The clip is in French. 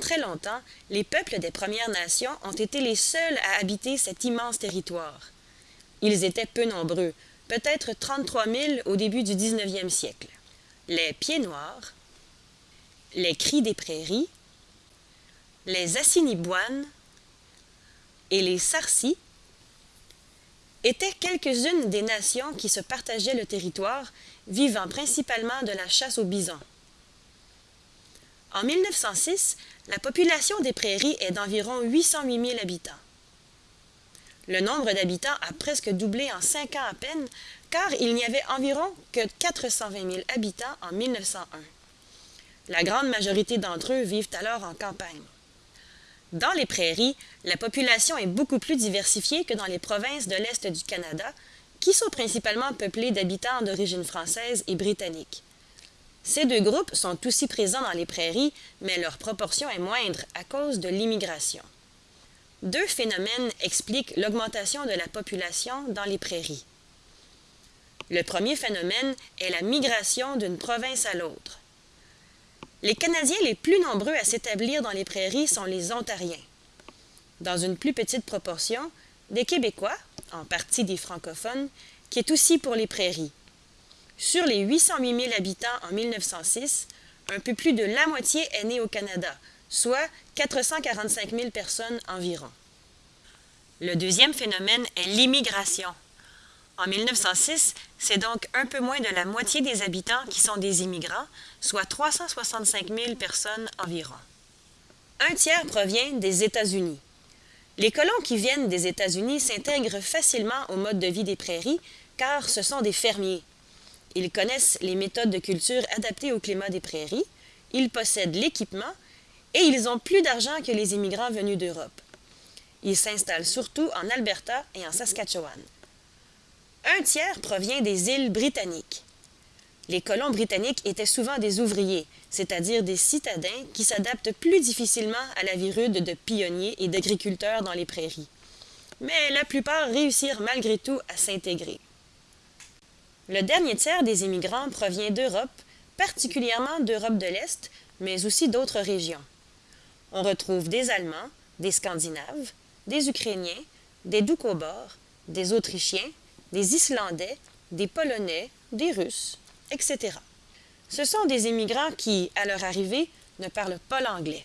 très longtemps, les peuples des Premières Nations ont été les seuls à habiter cet immense territoire. Ils étaient peu nombreux, peut-être 33 000 au début du 19e siècle. Les Pieds Noirs, les Cris des Prairies, les Assiniboines et les Sarcis étaient quelques-unes des nations qui se partageaient le territoire, vivant principalement de la chasse au bison. En 1906, la population des prairies est d'environ 808 000 habitants. Le nombre d'habitants a presque doublé en cinq ans à peine, car il n'y avait environ que 420 000 habitants en 1901. La grande majorité d'entre eux vivent alors en campagne. Dans les prairies, la population est beaucoup plus diversifiée que dans les provinces de l'Est du Canada, qui sont principalement peuplées d'habitants d'origine française et britannique. Ces deux groupes sont aussi présents dans les prairies, mais leur proportion est moindre à cause de l'immigration. Deux phénomènes expliquent l'augmentation de la population dans les prairies. Le premier phénomène est la migration d'une province à l'autre. Les Canadiens les plus nombreux à s'établir dans les prairies sont les Ontariens. Dans une plus petite proportion, des Québécois, en partie des francophones, qui est aussi pour les prairies. Sur les 808 000 habitants en 1906, un peu plus de la moitié est née au Canada, soit 445 000 personnes environ. Le deuxième phénomène est l'immigration. En 1906, c'est donc un peu moins de la moitié des habitants qui sont des immigrants, soit 365 000 personnes environ. Un tiers provient des États-Unis. Les colons qui viennent des États-Unis s'intègrent facilement au mode de vie des prairies, car ce sont des fermiers. Ils connaissent les méthodes de culture adaptées au climat des prairies, ils possèdent l'équipement et ils ont plus d'argent que les immigrants venus d'Europe. Ils s'installent surtout en Alberta et en Saskatchewan. Un tiers provient des îles britanniques. Les colons britanniques étaient souvent des ouvriers, c'est-à-dire des citadins qui s'adaptent plus difficilement à la vie rude de pionniers et d'agriculteurs dans les prairies. Mais la plupart réussirent malgré tout à s'intégrer. Le dernier tiers des immigrants provient d'Europe, particulièrement d'Europe de l'Est, mais aussi d'autres régions. On retrouve des Allemands, des Scandinaves, des Ukrainiens, des Doukhobors, des Autrichiens, des Islandais, des Polonais, des Russes, etc. Ce sont des immigrants qui, à leur arrivée, ne parlent pas l'anglais.